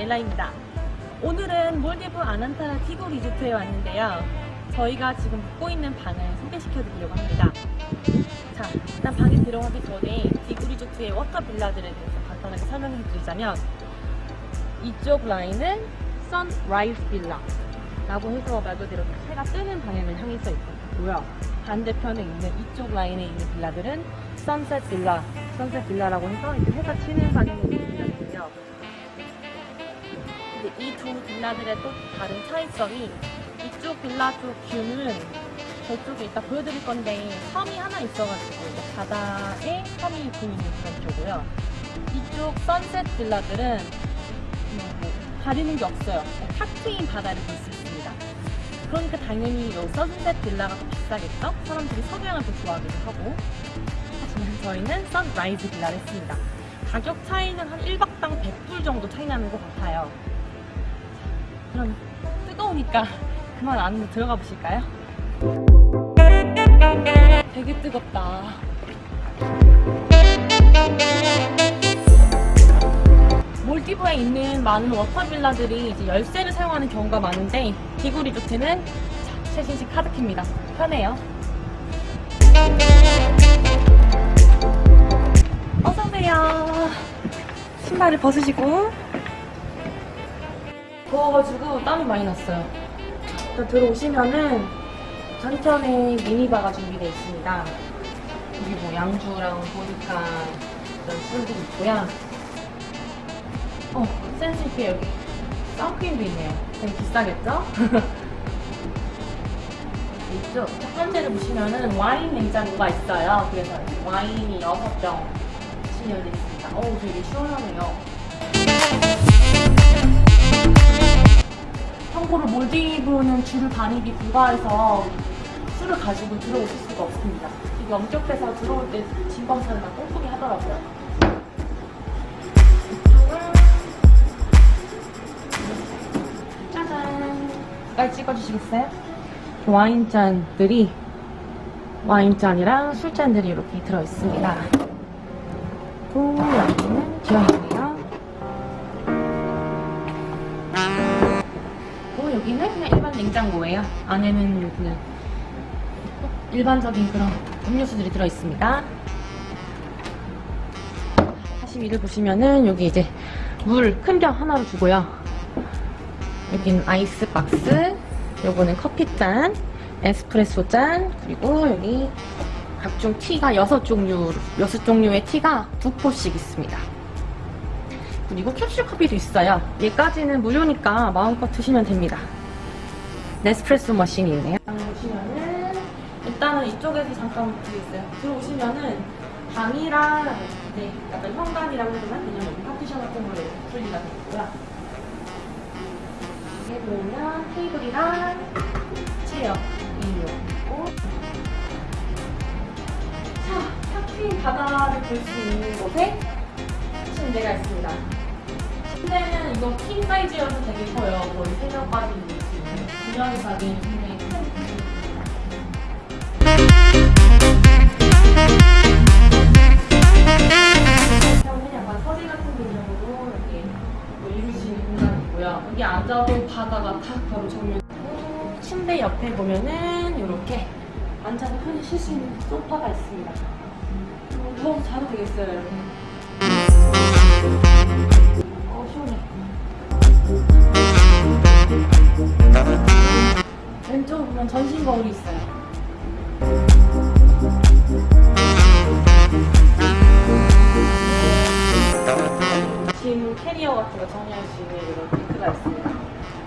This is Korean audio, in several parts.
라일라입니다. 오늘은 몰디브 아난타라 디구 리조트에 왔는데요. 저희가 지금 묵고 있는 방을 소개시켜 드리려고 합니다. 자, 일단 방에 들어가기 전에 디구 리조트의 water villa들에 대해서 간단하게 설명해 드리자면 이쪽 라인은 sunrise villa 라고 해서 말 그대로 해가 뜨는 방향을 향해서 있고요. 반대편에 있는 이쪽 라인에 있는 빌라들은 sunset villa, 선셋 빌라라고 해서 이제 해가 치는 방향에 있는 빌라들이고요. 이 두 빌라들의 또 다른 차이점이 이쪽 빌라 쪽 뷰는 저쪽에 이따 보여드릴 건데 섬이 하나 있어가지고 바다에 섬이 보이는 그런 쪽이고요. 이쪽 선셋 빌라들은 뭐 가리는 게 없어요. 탁 트인 바다를 볼 수 있습니다. 그러니까 당연히 이 선셋 빌라가 더 비싸겠죠? 사람들이 석양을 더 좋아하기도 하고 하지만 저희는 sunrise villa를 했습니다. 가격 차이는 한 1박당 100불 정도 차이 나는 것 같아요. 그럼 뜨거우니까 그만 안으로 들어가 보실까요? 되게 뜨겁다. 몰디브에 있는 많은 water villa들이 이제 열쇠를 사용하는 경우가 많은데 디구 리조트는 최신식 카드키입니다. 편해요. 어서오세요. 신발을 벗으시고 더워가지고 땀이 많이 났어요. 일단 들어오시면은 한켠에 미니바가 준비되어 있습니다. 여기 뭐 양주랑 보니까 이런 술도 있고요. 어, 센스 있게 여기 선크림도 있네요. 되게 비싸겠죠? 이쪽 첫 번째를 보시면은 와인 냉장고가 있어요. 그래서 와인이 6병 진열되어 있습니다. 어우, 되게 시원하네요. 참고로 몰디브는 줄 반입이 불가해서 술을 가지고 들어오실 수가 없습니다. 엄격해서 들어올 때 진검사를 막 꼼꼼히 하더라고요. 짜잔! 가까이 찍어주시겠어요? 와인잔들이 와인잔이랑 술잔들이 이렇게 들어있습니다. 또 여기는 기와이 여기는 그냥 일반 냉장고예요. 안에는 그냥 일반적인 그런 음료수들이 들어있습니다. 하시미를 보시면은 여기 이제 물 큰 병 하나로 주고요. 여기는 아이스박스, 요거는 커피잔, 에스프레소 잔, 그리고 여기 각종 티가 6종류, 6종류의 티가 두 포씩 있습니다. 그리고 캡슐 커피도 있어요. 얘까지는 무료니까 마음껏 드시면 됩니다. 네스프레소 머신이 있네요. 보시면은 일단은 이쪽에서 잠깐 드리겠어요. 들어오시면은 방이랑 이제 약간 현관이라고 해야 되나? 그냥 여기 파티션 같은 거로 분리가 있고요. 여기 보면 테이블이랑 체어 있고 자, 탁트인 바다를 볼 수 있는 곳에 침대가 있습니다. 침대는 이거 킹 사이즈여서 되게 커요. 거의 3명까지 있는 수 있는 분명히 자기는 굉장히 큰 약간 서재 같은 개념으로 이렇게 뭐 이룰 수 있는 공간이 있고요. 여기 앉아도 바다가 탁 바로 정면. 침대 옆에 보면은 이렇게 앉아서 편히 쉴 수 있는 소파가 있습니다. 어, 누워서 자도 되겠어요, 여러분. 어, 시원해. 왼쪽으로 보면 전신 거울이 있어요. 짐 캐리어 같은 거 정리할 수 있는 이런 링크가 있습니다.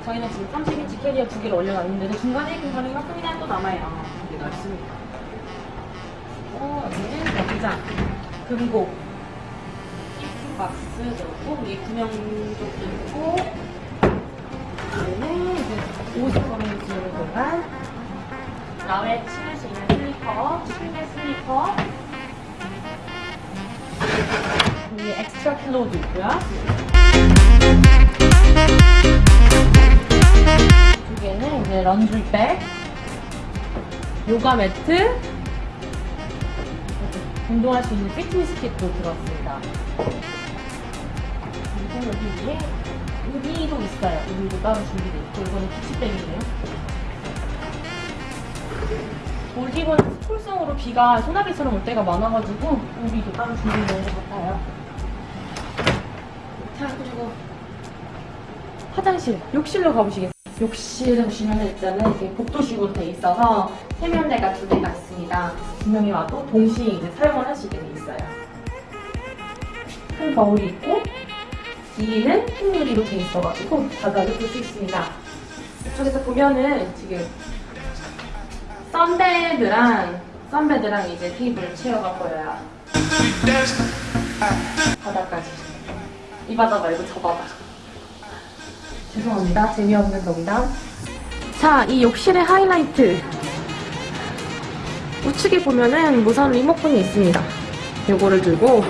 저희는 지금 30인치 캐리어 두 개를 올려놨는데 중간에 공간이 조금이나 또 남아요. 여기가 있습니다. 어, 여기는 여기장, 금고, 박스 들었고 위에 구명조끼도 있고 여기는 이제 옷을 걸어놓는 공간 야외 신을 수 있는 슬리퍼, 실내 슬리퍼 위에 extra pillow도 있고요 이쪽에는 이제 laundry bag 요가 매트 운동할 수 있는 fitness kit도 들었습니다. 그리고 여기 위에 우비도 있어요. 우비도 따로 준비되어 있고 이거는 beach bag이네요. 몰디브는 스콜성으로 비가 소나기처럼 올 때가 많아가지고 우비도 따로 준비되어 것 같아요. 자 그리고 화장실, 욕실로 가보시겠어요? 욕실에 보시면 일단은 이렇게 복도식으로 돼 있어서 세면대가 두 개가 있습니다. 두 명이 와도 동시에 이제 사용을 있게 돼 있어요. 큰 거울이 있고 뒤에는 흰 유리로 돼 있어가지고 바닥을 볼 수 있습니다. 이쪽에서 보면은 지금 썬베드랑 썬베드랑 이제 테이블 체어가 보여요. 바닥까지. 이 바닥 말고 저 바닥. 죄송합니다. 재미없는 농담. 자, 이 욕실의 하이라이트. 우측에 보면은 무선 리모컨이 있습니다. 요거를 들고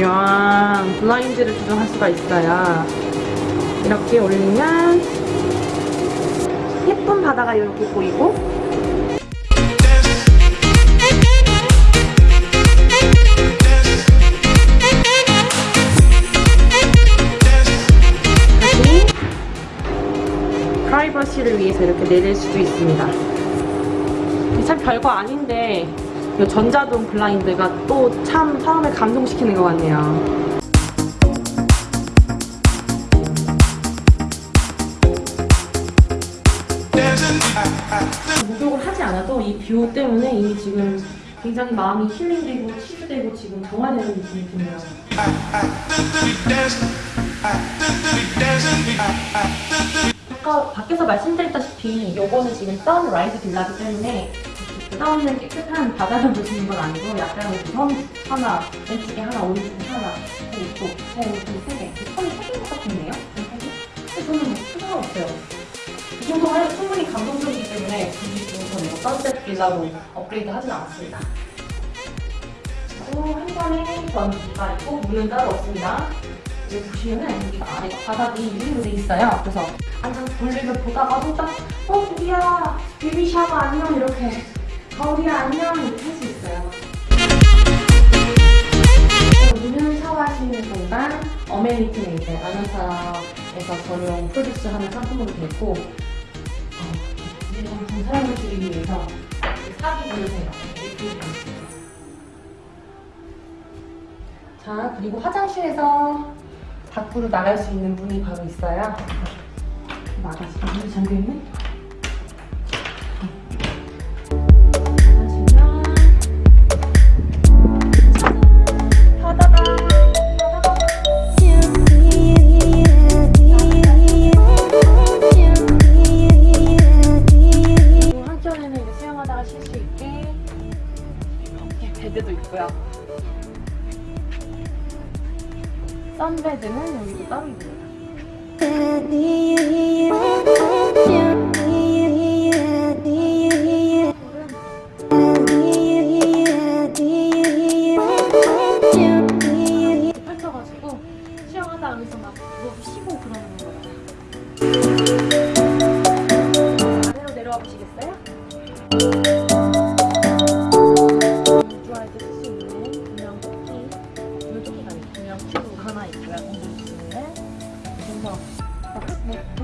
쫙 블라인드를 조정할 수가 있어요. 이렇게 올리면 예쁜 바다가 이렇게 보이고 프라이버시를 위해서 이렇게 내릴 수도 있습니다. 참 별거 아닌데 이 전자동 블라인드가 또 참 사람을 감동시키는 것 같네요. 목욕을 하지 않아도 이 view 때문에 이미 지금 굉장히 마음이 힐링되고 치유되고 지금 정화되는 느낌이 드네요. 아까 밖에서 말씀드렸다시피 요거는 지금 sunrise 빌라기 때문에 다운은 깨끗한 바다를 보시는 건 아니고 약간 우선 하나, 왼쪽에 하나, 오른쪽에 하나, 그리고 또 세, 세 개. 선이 세개것 같은데요? 근데 저는 뭐 필요가 없어요. 이 정도면 충분히 감동적이기 때문에 굳이 저는 뭐 sunset 빌라로 업그레이드 하진 않았습니다. 그리고 한 번에 전기가 있고 문은 따로 없습니다. 여기 보시면은 여기가 아래가 바닥이 유리로 돼 있어요. 그래서 앉아서 볼일을 보다가도 딱 어, 베비 샤워 안녕 이렇게 거울이야 안녕 이렇게 할 수 있어요. 여기는 샤워하시는 공간 어메니티는 이제 아나사에서 전용 프로듀스하는 상품으로 되어 있고 어, 이 상품 사용을 드리기 위해서 되어 있습니다. 자 그리고 화장실에서 밖으로 나갈 수 있는 문이 바로 있어요. 나가시 문이 잠겨 있네. 우주할 때쓸수 있는 구명 조끼, 구명 조끼가 아니고 구명 큐브가 하나 있고요. 공주는 그래서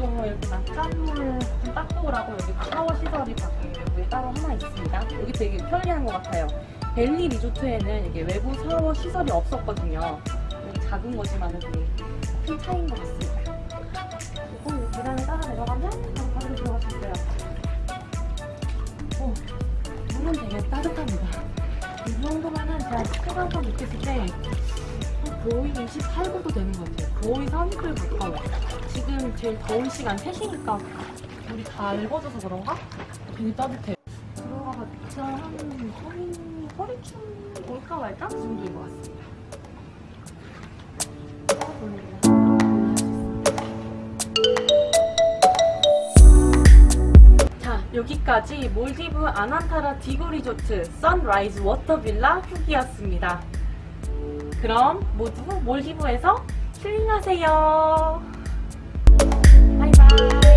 뭐 이렇게 막 짠물 좀 닦고 오라고 여기 샤워 시설이 밖에 따로 하나 있습니다. 여기 되게 편리한 것 같아요. 벨리 리조트에는 이게 외부 샤워 시설이 없었거든요. 작은 거지만 되게 큰 차이인 것 같습니다. 그리고 이 계단을 따라 내려가면 바로 바로 들어갈 수 있어요. 오, 물은 되게 따뜻합니다. 이 정도면은 제가 체감상 느꼈을 때한 거의 28도도 되는 것 같아요. 거의 30도에 가까워요. 지금 제일 더운 시간 3시니까 물이 다 익어져서 그런가? 되게 따뜻해요. 들어가봤자 한 허리, 허리춤 올까 말까? 그 정도인 것 같습니다. 여기까지 몰디브 아난타라 디구 리조트 sunrise water 빌라 후기였습니다. 그럼 모두 몰디브에서 힐링하세요. 바이바이.